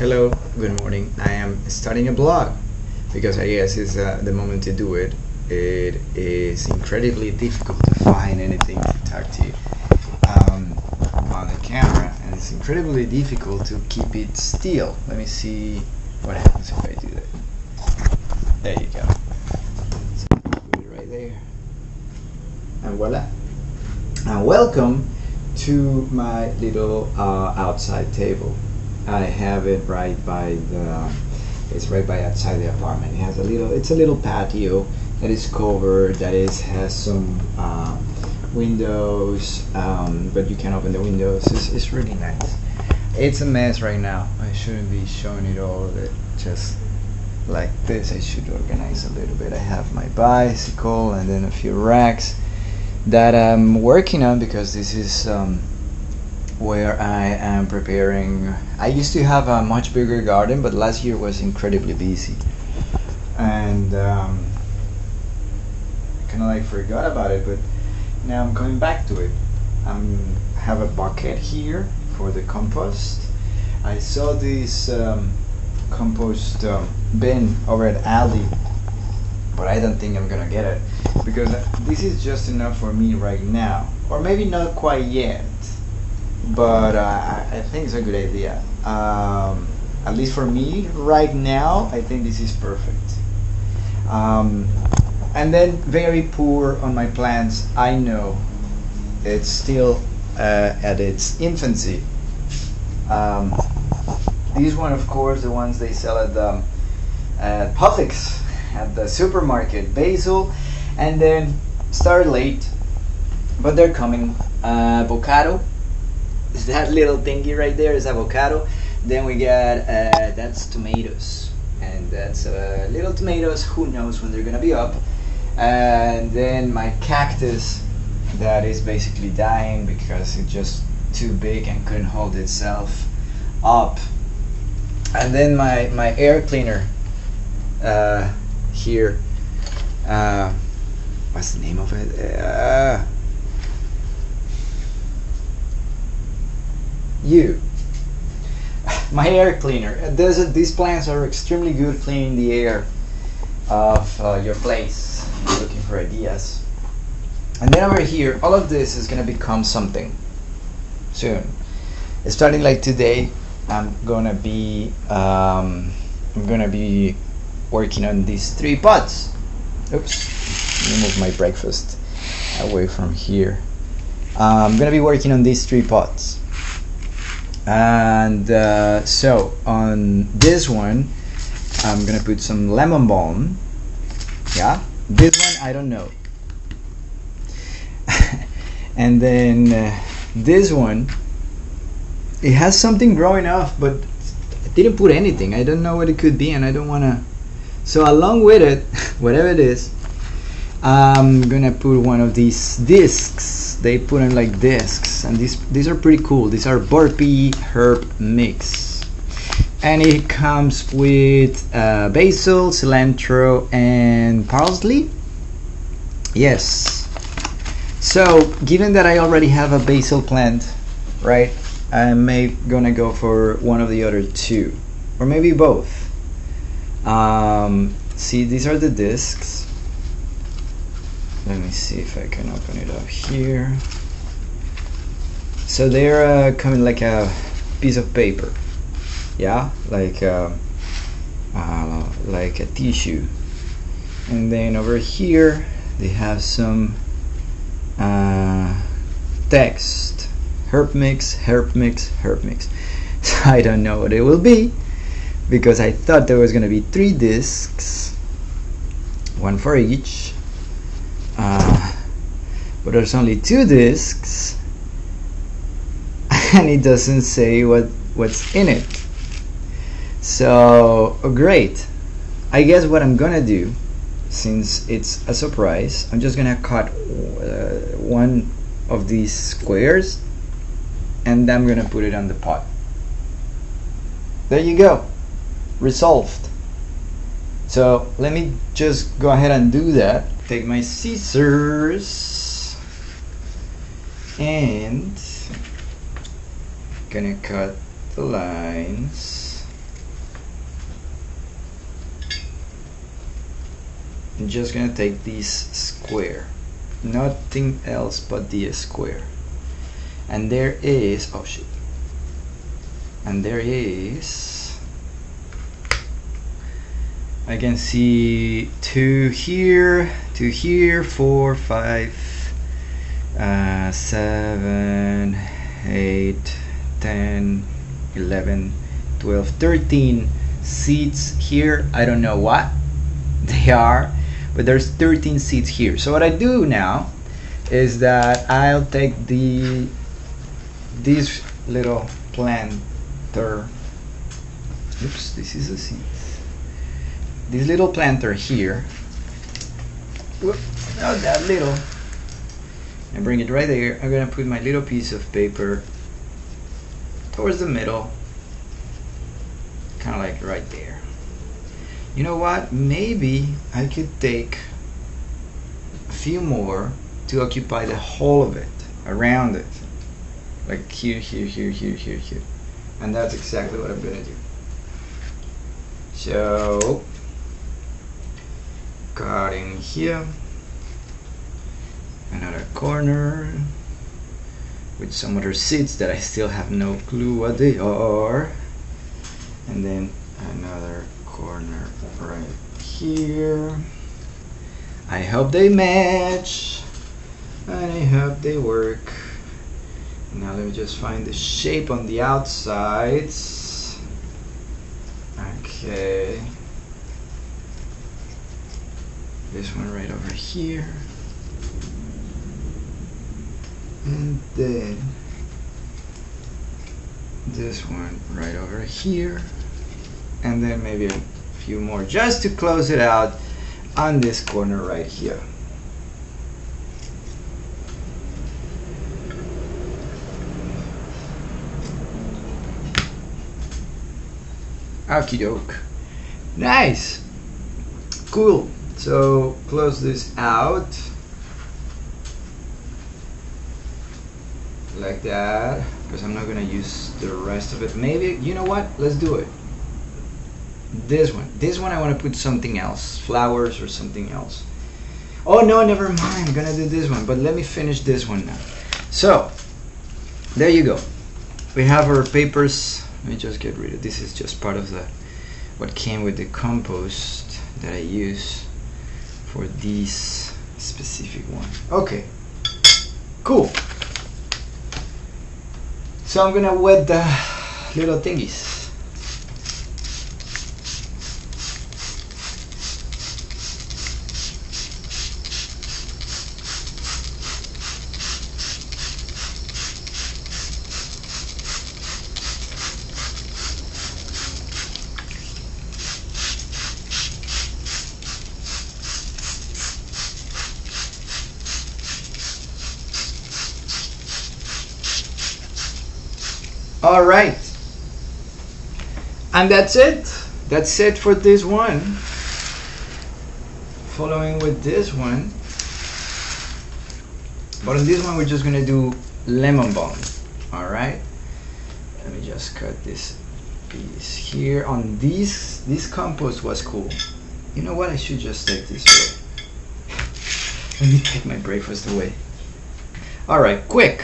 Hello, good morning. I am starting a blog because I guess it's uh, the moment to do it. It is incredibly difficult to find anything to talk to you um, on the camera, and it's incredibly difficult to keep it still. Let me see what happens if I do that. There you go. So put it right there, and voila. And welcome to my little uh, outside table. I have it right by the. It's right by outside the apartment. It has a little. It's a little patio that is covered. That is has some uh, windows, um, but you can open the windows. It's, it's really nice. It's a mess right now. I shouldn't be showing it all it. Just like this. I should organize a little bit. I have my bicycle and then a few racks that I'm working on because this is um, where I am preparing. I used to have a much bigger garden, but last year was incredibly busy, and um, kind of like forgot about it. But now I'm coming back to it. I'm have a bucket here for the compost. I saw this um, compost um, bin over at Aldi, but I don't think I'm gonna get it because this is just enough for me right now, or maybe not quite yet but uh, I, think it's a good idea. Um, at least for me, right now, I think this is perfect. Um, and then very poor on my plants. I know it's still uh, at its infancy. Um, these one, of course, the ones they sell at the at Publix, at the supermarket, basil, and then start late, but they're coming. Uh, avocado, that little thingy right there is avocado. Then we got uh, that's tomatoes, and that's uh, little tomatoes. Who knows when they're gonna be up? And then my cactus, that is basically dying because it's just too big and couldn't hold itself up. And then my my air cleaner uh, here. Uh, what's the name of it? You. My air cleaner. There's these plants are extremely good cleaning the air of uh, your place. You're looking for ideas. And then over here all of this is going to become something soon. Starting like today I'm gonna be um, I'm gonna be working on these three pots. Oops. Move my breakfast away from here. Uh, I'm gonna be working on these three pots and uh, so on this one I'm gonna put some lemon balm. Yeah? This one I don't know. And then uh, this one it has something growing off but I didn't put anything. I don't know what it could be and I don't want to so along with it whatever it is I'm gonna put one of these discs they put them like discs and these these are pretty cool. These are burpee herb mix. And it comes with uh, basil cilantro and parsley. Yes. So given that I already have a basil plant right I may gonna go for one of the other two or maybe both. Um, see these are the discs let me see if I can open it up here. So they're uh, coming like a piece of paper. Yeah? Like uh, uh, like a tissue. And then over here they have some uh, text. Herb mix herb mix herb mix. So I don't know what it will be because I thought there was gonna be three discs. One for each uh, but there's only two discs and it doesn't say what what's in it. So great. I guess what I'm gonna do since it's a surprise I'm just gonna cut uh, one of these squares and I'm gonna put it on the pot. There you go. Resolved. So let me just go ahead and do that take my scissors and gonna cut the lines. I'm just gonna take this square. Nothing else but the square. And there is oh shit. And there is I can see two here two here four five uh, seven eight ten eleven twelve thirteen seats here. I don't know what they are but there's 13 seats here. So what I do now is that I'll take the this little planter. Oops this is a seat. This little planter here whoop, not that little. And bring it right there. I'm gonna put my little piece of paper towards the middle. Kind of like right there. You know what? Maybe I could take a few more to occupy the whole of it around it. Like here here here here here here. And that's exactly what I'm gonna do. So here another corner with some other seats that I still have no clue what they are and then another corner right here. I hope they match and I hope they work. Now let me just find the shape on the outsides. Okay this one right over here and then this one right over here and then maybe a few more just to close it out on this corner right here Okie doke. Nice. Cool. So close this out. Like that. Because I'm not going to use the rest of it. Maybe, you know what? Let's do it. This one. This one I want to put something else. Flowers or something else. Oh no, never mind. I'm going to do this one. But let me finish this one now. So, there you go. We have our papers let me just get rid of this is just part of the what came with the compost that I use for this specific one. Okay. Cool. So I'm gonna wet the little thingies all right. And that's it? That's it for this one. Following with this one. But on this one we're just gonna do lemon balm. All right? Let me just cut this piece here. On this this compost was cool. You know what? I should just take this away. Let me take my breakfast away. All right quick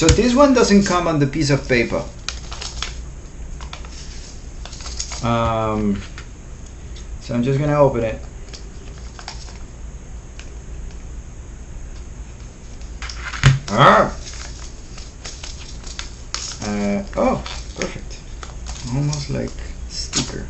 so this one doesn't come on the piece of paper. Um, so I'm just gonna open it. Ah! Uh, oh, perfect. Almost like sticker.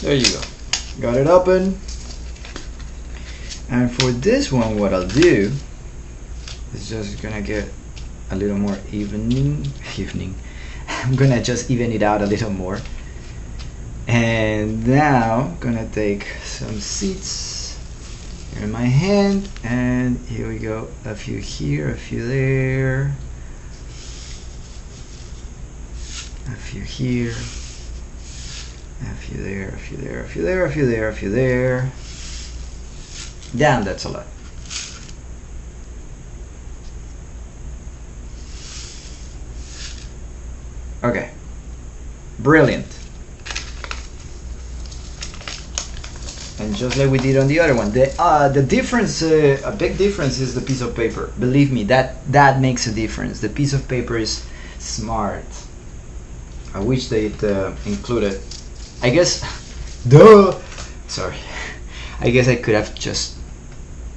There you go. Got it open. And for this one, what I'll do is just gonna get a little more evening, evening. I'm gonna just even it out a little more. And now, gonna take some seeds in my hand, and here we go. A few here, a few there, a few here. A few there, a few there, a few there, a few there, a few there. Damn, that's a lot. Okay. Brilliant. And just like we did on the other one, the uh, the difference, uh, a big difference is the piece of paper. Believe me, that that makes a difference. The piece of paper is smart. I wish they'd uh, included. I guess, duh. Sorry. I guess I could have just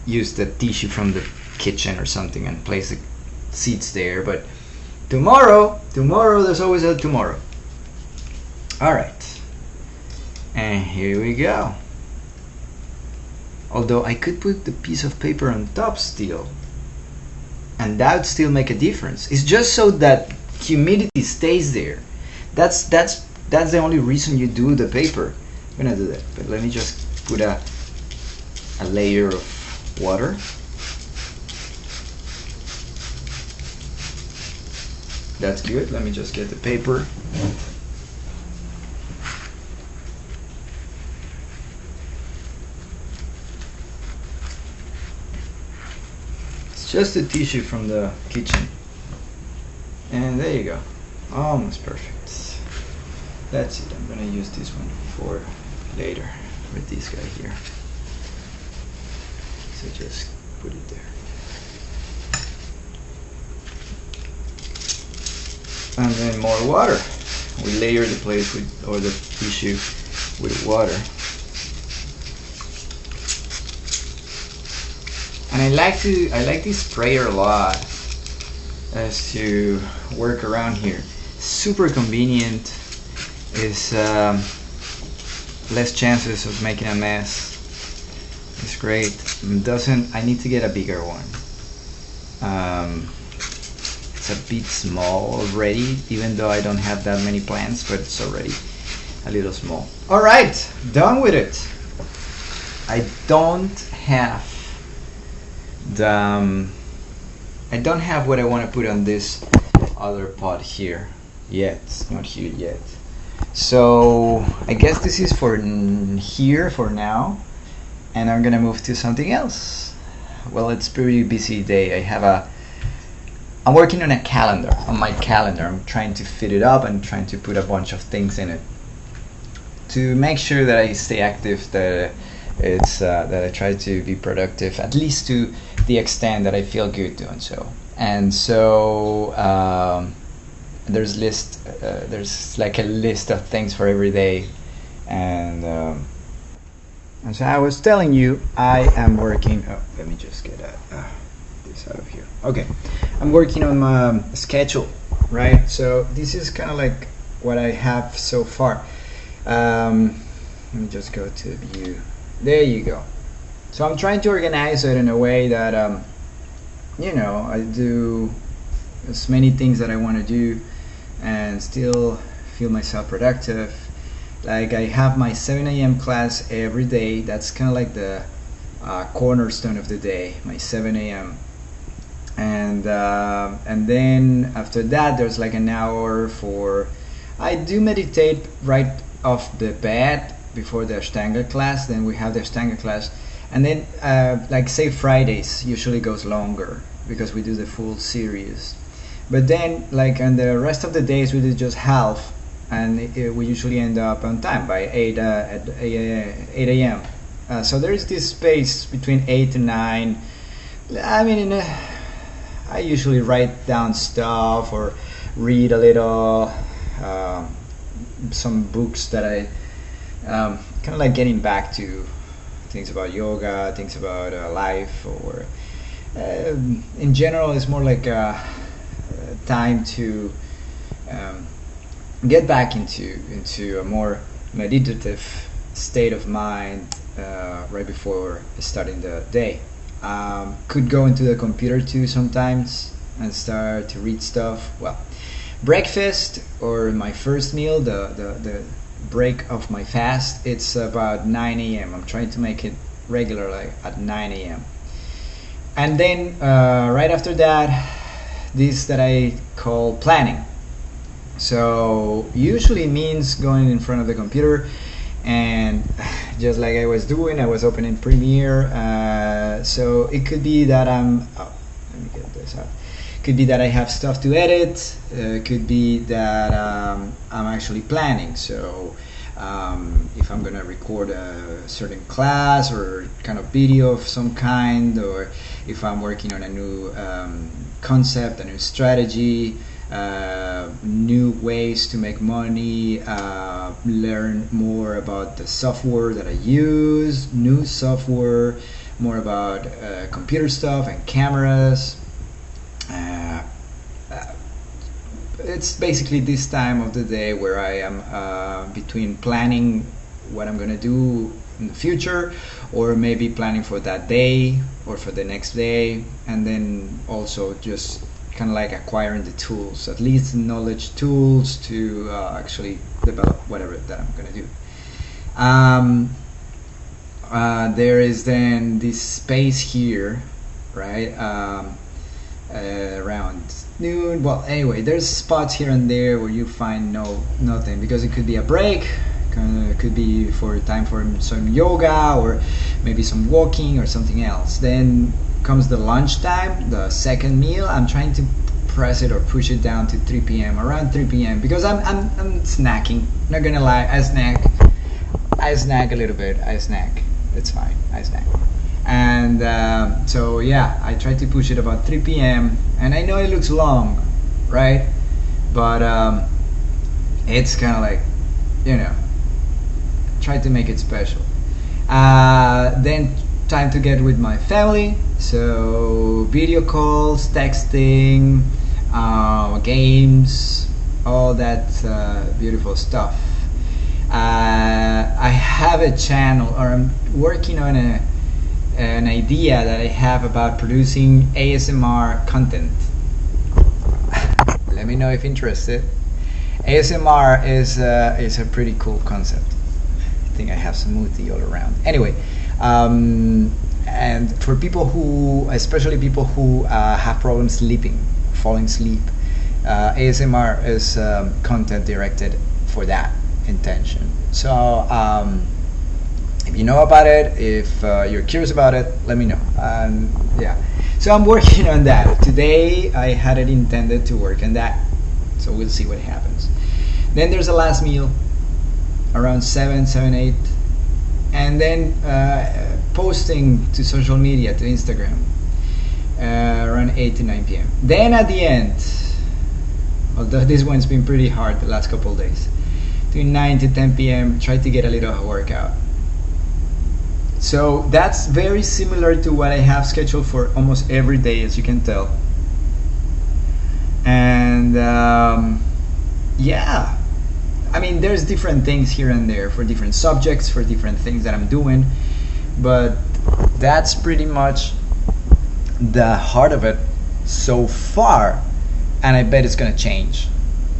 used the tissue from the kitchen or something and placed the seats there, but tomorrow, tomorrow, there's always a tomorrow. All right. And here we go. Although I could put the piece of paper on top still, and that would still make a difference. It's just so that humidity stays there. That's that's that's the only reason you do the paper. I'm gonna do that, but let me just put a a layer of water. That's good. Let me just get the paper. It's just a tissue from the kitchen. And there you go. Almost perfect. That's it. I'm gonna use this one for later with this guy here. So just put it there. And then more water. We layer the place with, or the tissue with water. And I like to, I like this sprayer a lot as to work around here. Super convenient. Is um, less chances of making a mess. It's great. Doesn't I need to get a bigger one. Um, it's a bit small already, even though I don't have that many plants, but it's already a little small. All right, done with it. I don't have the um, I don't have what I want to put on this other pot here yet. Not here yet. So I guess this is for here for now, and I'm gonna move to something else. Well, it's pretty busy day. I have a I'm working on a calendar, on my calendar. I'm trying to fit it up and trying to put a bunch of things in it to make sure that I stay active, that it's uh, that I try to be productive, at least to the extent that I feel good doing so. And so um, there's list, uh, there's like a list of things for every day, and um, and so I was telling you, I am working. Oh, let me just get a, uh, this out of here. Okay, I'm working on my schedule, right? So this is kind of like what I have so far. Um, let me just go to view. There you go. So I'm trying to organize it in a way that, um, you know, I do as many things that I want to do and still feel myself productive. Like I have my 7 a.m. class every day. That's kind of like the uh, cornerstone of the day, my 7 a.m. And uh, and then after that, there's like an hour for. I do meditate right off the bed before the Ashtanga class. Then we have the Ashtanga class, and then uh, like say Fridays usually goes longer because we do the full series. But then like on the rest of the days we do just half, and it, we usually end up on time by eight uh, at eight a.m. Uh, so there is this space between eight and nine. I mean, a, I usually write down stuff or read a little. Uh, some books that I um, kind of like getting back to things about yoga, things about uh, life, or uh, in general, it's more like a time to um, get back into into a more meditative state of mind uh, right before starting the day. Um, could go into the computer too sometimes and start to read stuff. Well, breakfast or my first meal, the, the, the break of my fast, it's about 9 a.m. I'm trying to make it regular, like at 9 a.m. And then uh, right after that, this that I call planning. So usually means going in front of the computer and just like I was doing, I was opening Premiere. Uh, so it could be that I'm. Oh, let me get this out. Could be that I have stuff to edit. Uh, could be that um, I'm actually planning. So um, if I'm gonna record a certain class or kind of video of some kind, or if I'm working on a new um, concept, a new strategy uh, new ways to make money, uh, learn more about the software that I use, new software, more about uh, computer stuff and cameras. Uh, uh, it's basically this time of the day where I am uh, between planning what I'm gonna do in the future or maybe planning for that day or for the next day and then also just kind of like acquiring the tools, at least knowledge tools to uh, actually develop whatever that I'm going to do. Um, uh, there is then this space here, right, um, uh, around noon. Well, anyway, there's spots here and there where you find no nothing because it could be a break, could be for time for some yoga or maybe some walking or something else. Then comes the lunchtime, the second meal. I'm trying to press it or push it down to 3 p.m. around 3 p.m. because I'm, I'm, I'm snacking. Not gonna lie, I snack. I snack a little bit. I snack. It's fine. I snack. And uh, so yeah, I try to push it about 3 p.m. And I know it looks long, right? But um, it's kind of like, you know, try to make it special. Uh, then time to get with my family. So video calls, texting, uh, games, all that uh, beautiful stuff. Uh, I have a channel, or I'm working on a, an idea that I have about producing ASMR content. Let me know if interested. ASMR is uh, is a pretty cool concept. I have smoothie all around. Anyway, um, and for people who, especially people who uh, have problems sleeping, falling asleep, uh, ASMR is um, content directed for that intention. So um, if you know about it, if uh, you're curious about it, let me know. Um, yeah. So I'm working on that. Today I had it intended to work on that. So we'll see what happens. Then there's a last meal around 7, 7, 8 and then uh, posting to social media, to Instagram, uh, around 8 to 9 p.m. Then at the end, although this one's been pretty hard the last couple days, between 9 to 10 p.m., try to get a little workout. So that's very similar to what I have scheduled for almost every day, as you can tell. And um, yeah, I mean, there's different things here and there for different subjects, for different things that I'm doing, but that's pretty much the heart of it so far, and I bet it's gonna change.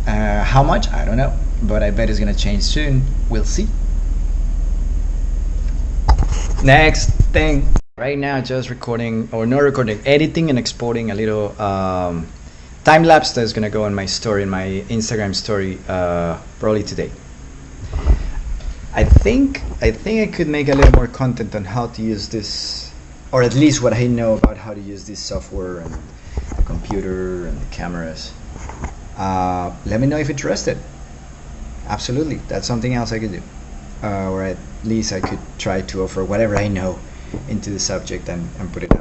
Uh, how much? I don't know, but I bet it's gonna change soon. We'll see. Next thing. Right now, just recording or not recording, editing and exporting a little. Um, time lapse that's gonna go on my story, in my Instagram story, uh, probably today. I think I think I could make a little more content on how to use this, or at least what I know about how to use this software and the computer and the cameras. Uh, let me know if you're interested. Absolutely, that's something else I could do, uh, or at least I could try to offer whatever I know into the subject and, and put it out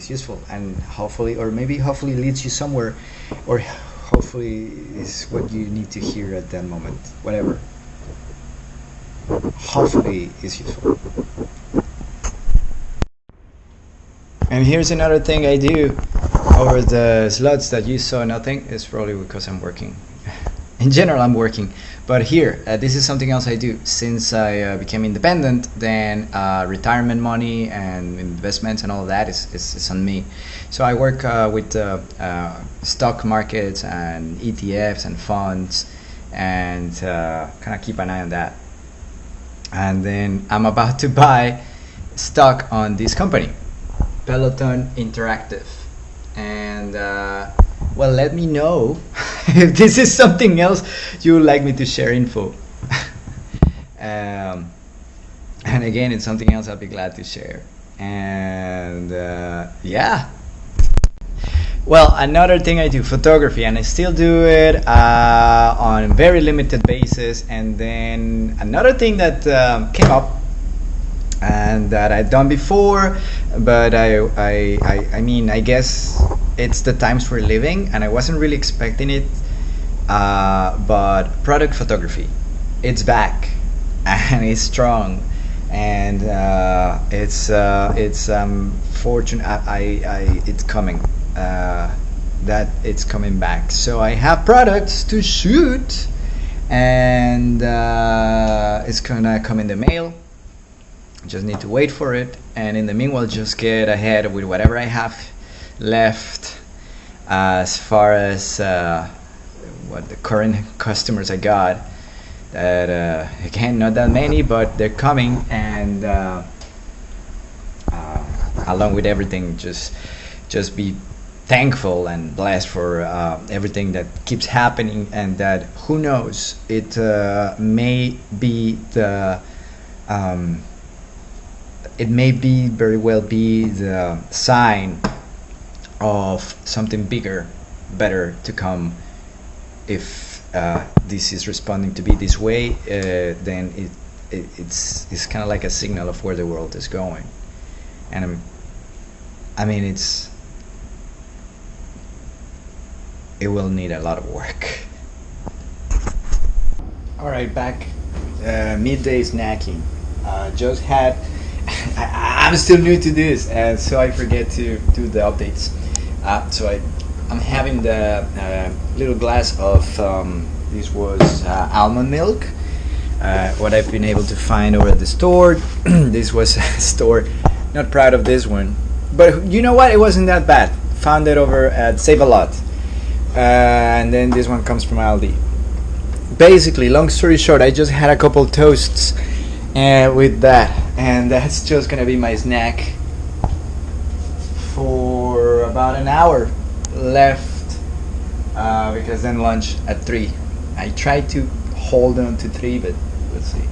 it's useful and hopefully or maybe hopefully leads you somewhere or hopefully is what you need to hear at that moment. Whatever. Hopefully is useful. And here's another thing I do over the slots that you saw. Nothing. Is probably because I'm working in general I'm working. But here uh, this is something else I do. Since I uh, became independent then uh, retirement money and investments and all that is, is, is on me. So I work uh, with uh, uh, stock markets and ETFs and funds and kind of keep an eye on that. And then I'm about to buy stock on this company Peloton Interactive. And well let me know if this is something else you would like me to share info Um, and again, it's something else I'll be glad to share. And uh, yeah. Well, another thing I do photography, and I still do it uh, on a very limited basis. And then another thing that um, came up and that I've done before, but I, I, I, I mean, I guess it's the times we're living, and I wasn't really expecting it. Uh, but product photography, it's back, and it's strong, and uh, it's uh, it's um, fortunate. I, I, it's coming. Uh, that it's coming back. So I have products to shoot, and uh, it's gonna come in the mail just need to wait for it. And in the meanwhile just get ahead with whatever I have left as far as uh, what the current customers I got that uh, again not that many but they're coming. And uh, uh along with everything just just be thankful and blessed for uh, everything that keeps happening and that who knows it uh, may be the um, it may be very well be the sign of something bigger, better to come. If uh, this is responding to be this way, uh, then it, it, it's it's kind of like a signal of where the world is going, and I'm, I mean it's it will need a lot of work. All right, back uh, midday snacking. Uh, just had I, am still new to this, and so I forget to do the updates. Uh, so I, I'm having the uh, little glass of um, this was uh, almond milk. Uh, what I've been able to find over at the store. this was a store. Not proud of this one, but you know what? It wasn't that bad. Found it over at Save a Lot, uh, and then this one comes from Aldi. Basically, long story short, I just had a couple toasts and with that. And that's just gonna be my snack for about an hour left uh, because then lunch at 3 I tried to hold on to 3 but let's see.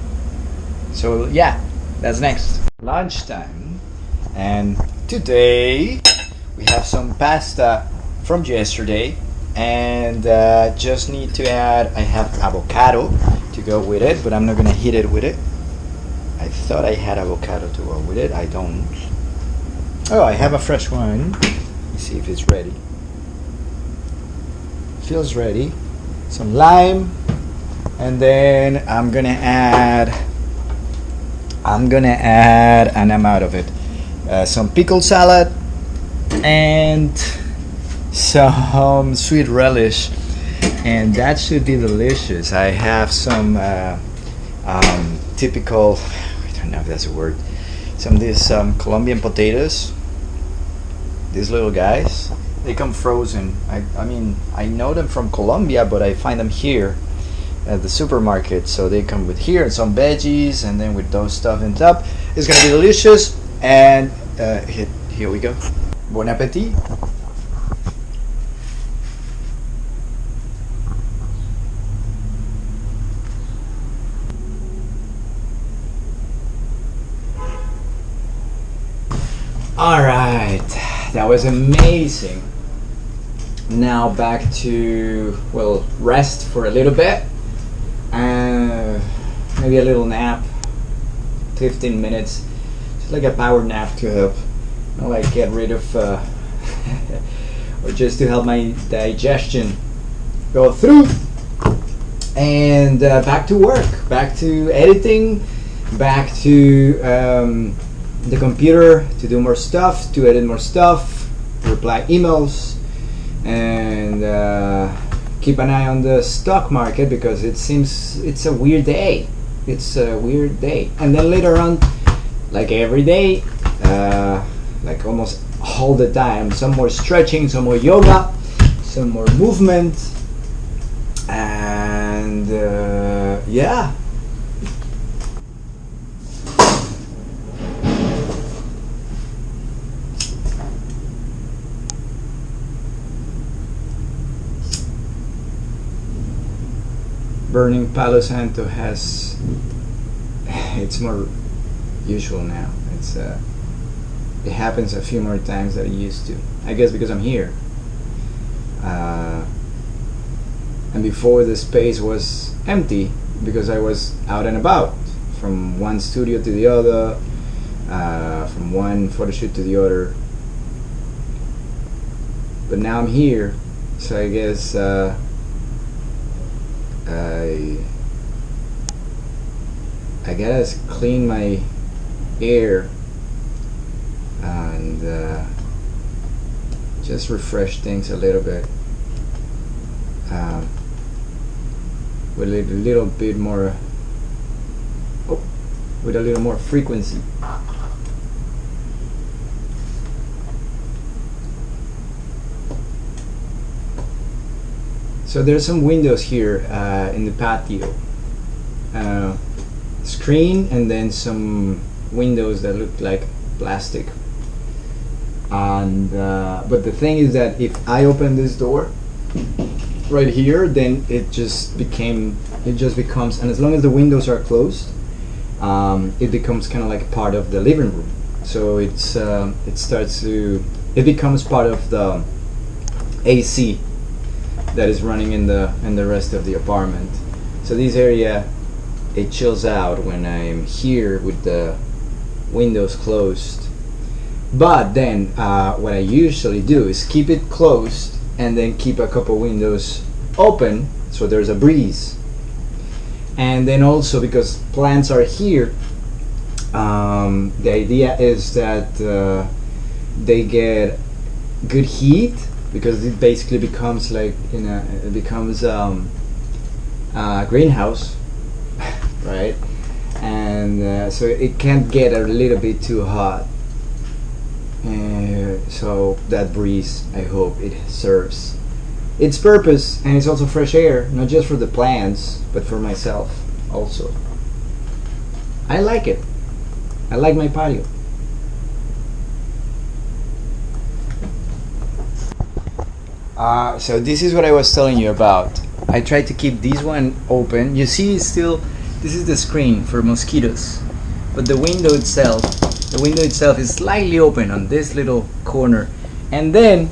So yeah that's next. Lunchtime. And today we have some pasta from yesterday. And uh, just need to add I have avocado to go with it but I'm not gonna heat it with it I thought I had avocado to go with it. I don't. Oh, I have a fresh one. Let's see if it's ready. Feels ready. Some lime. And then I'm gonna add. I'm gonna add, and I'm out of it. Uh, some pickle salad and some sweet relish, and that should be delicious. I have some uh, um, typical don't know if that's a word. Some of these um, Colombian potatoes. These little guys, they come frozen. I, I mean, I know them from Colombia, but I find them here at the supermarket. So they come with here and some veggies, and then with those stuff on top. It's gonna be delicious. And uh, here, here we go. Bon appetit. All right, that was amazing. Now back to, well, rest for a little bit. Uh, maybe a little nap, 15 minutes. Just like a power nap to help, you know, like get rid of, uh, or just to help my digestion go through. And uh, back to work, back to editing, back to um, the computer to do more stuff, to edit more stuff, reply emails, and uh, keep an eye on the stock market because it seems it's a weird day. It's a weird day. And then later on, like every day, uh, like almost all the time, some more stretching, some more yoga, some more movement, and uh, yeah, burning Palo Santo has it's more usual now. It's uh, it happens a few more times than it used to. I guess because I'm here. Uh, and before the space was empty because I was out and about from one studio to the other, uh, from one photo shoot to the other. But now I'm here, so I guess uh, I I gotta clean my air and uh, just refresh things a little bit um, with a little bit more oh, with a little more frequency so there's some windows here uh, in the patio. Uh, screen and then some windows that look like plastic. And uh, but the thing is that if I open this door right here then it just became it just becomes and as long as the windows are closed um, it becomes kind of like part of the living room. So it's uh, it starts to it becomes part of the AC that is running in the in the rest of the apartment. So this area it chills out when I'm here with the windows closed. But then uh, what I usually do is keep it closed and then keep a couple windows open so there's a breeze. And then also because plants are here um, the idea is that uh, they get good heat because it basically becomes like you know it becomes um, a greenhouse right? And uh, so it can't get a little bit too hot. Uh, so that breeze I hope it serves its purpose and it's also fresh air not just for the plants but for myself also. I like it. I like my patio uh, so this is what I was telling you about. I tried to keep this one open. You see still this is the screen for mosquitoes. But the window itself the window itself is slightly open on this little corner. And then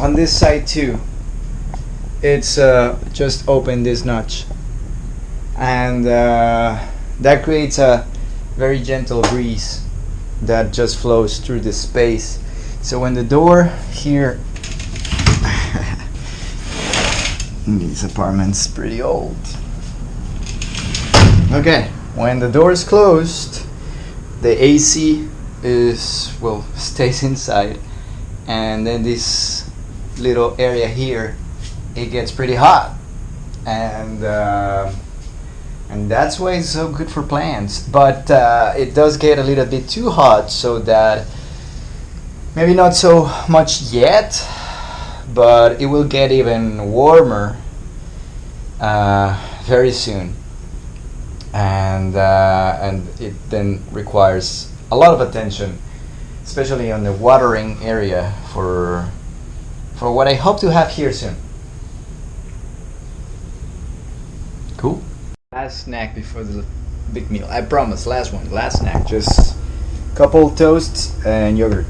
on this side too it's uh, just open this notch. And uh, that creates a very gentle breeze that just flows through the space. So when the door here this apartment's pretty old. Okay. When the door is closed the AC is well stays inside. And then this little area here it gets pretty hot. And uh, and that's why it's so good for plants. But uh, it does get a little bit too hot so that maybe not so much yet but it will get even warmer uh, very soon and uh, and it then requires a lot of attention, especially on the watering area for for what I hope to have here soon. Cool. Last snack before the big meal. I promise. Last one. Last snack. Just couple toasts and yogurt.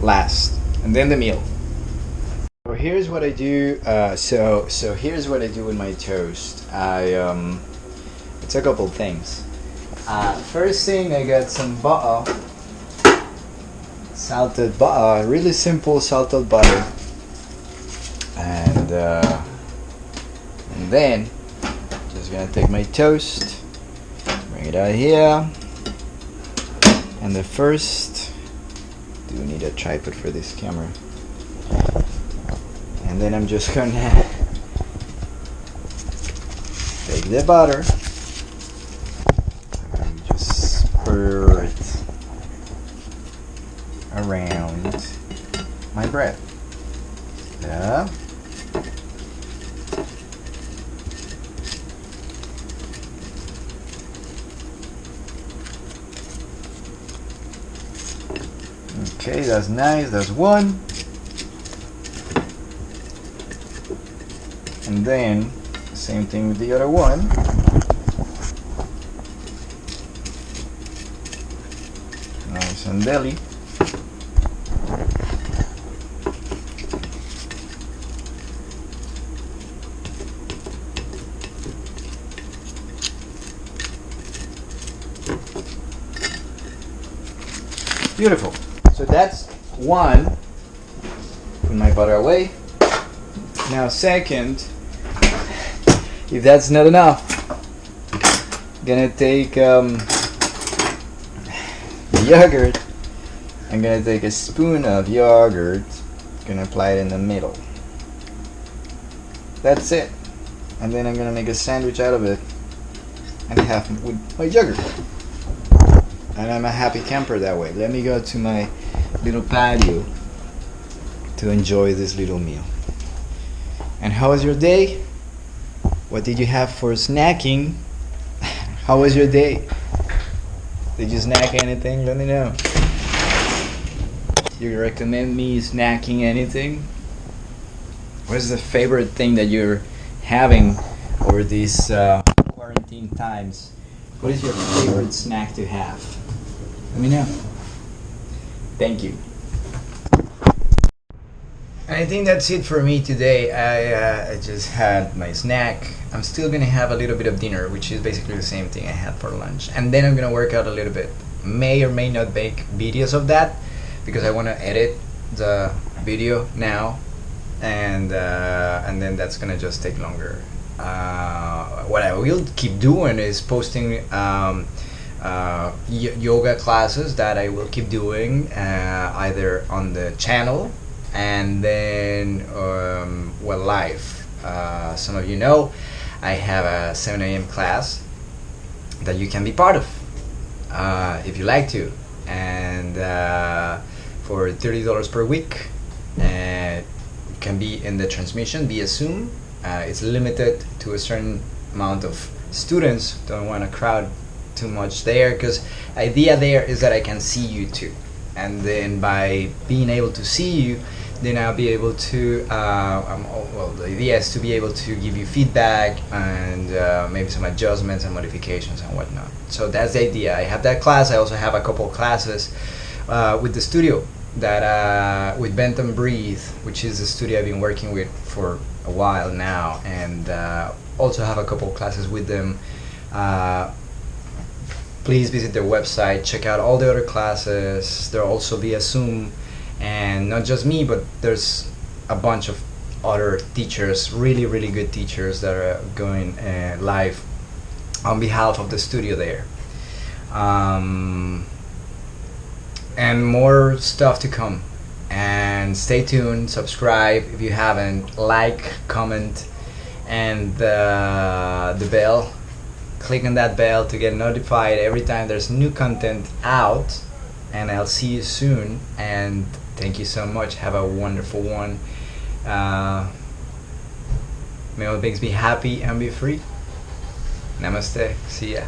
Last, and then the meal. So here's what I do. Uh, so so here's what I do with my toast. I um, it's a couple things. Uh, first thing, I got some butter, salted butter, really simple salted butter, and uh, and then just gonna take my toast, bring it out here, and the first. Do need a tripod for this camera? and then I'm just gonna take the butter and just spread it around my bread. that's nice, that's one. And then, same thing with the other one. Nice and deli. Beautiful. One. Put my butter away. Now second, if that's not enough, I'm gonna take um, the yogurt. I'm gonna take a spoon of yogurt. Gonna apply it in the middle. That's it. And then I'm gonna make a sandwich out of it and have with my yogurt. And I'm a happy camper that way. Let me go to my little patio to enjoy this little meal. And how was your day? What did you have for snacking? How was your day? Did you snack anything? Let me know. You recommend me snacking anything? What is the favorite thing that you're having over these uh, quarantine times? What is your favorite snack to have? Let me know. Thank you. I think that's it for me today. I, uh, I just had my snack. I'm still gonna have a little bit of dinner, which is basically the same thing I had for lunch. And then I'm gonna work out a little bit. May or may not make videos of that because I wanna edit the video now, and uh, and then that's gonna just take longer. Uh, what I will keep doing is posting. Um, uh, yoga classes that I will keep doing uh, either on the channel and then um, well live. Uh, some of you know I have a 7 a.m. class that you can be part of uh, if you like to. And uh, for $30 per week and it can be in the transmission via Zoom. Uh, it's limited to a certain amount of students. Don't want to crowd too much there because idea there is that I can see you too and then by being able to see you then I'll be able to, uh, well, the idea is to be able to give you feedback and uh, maybe some adjustments and modifications and whatnot. So that's the idea. I have that class. I also have a couple classes uh, with the studio that uh, with Benton Breathe, which is a studio I've been working with for a while now, and uh, also have a couple classes with them. Please visit their website, check out all the other classes. They're also via Zoom. And not just me but there's a bunch of other teachers really really good teachers that are going uh, live on behalf of the studio there. Um, and more stuff to come. And stay tuned subscribe if you haven't like comment and uh, the bell click on that bell to get notified every time there's new content out and I'll see you soon and Thank you so much. Have a wonderful one. Uh, may all things be happy and be free. Namaste. See ya.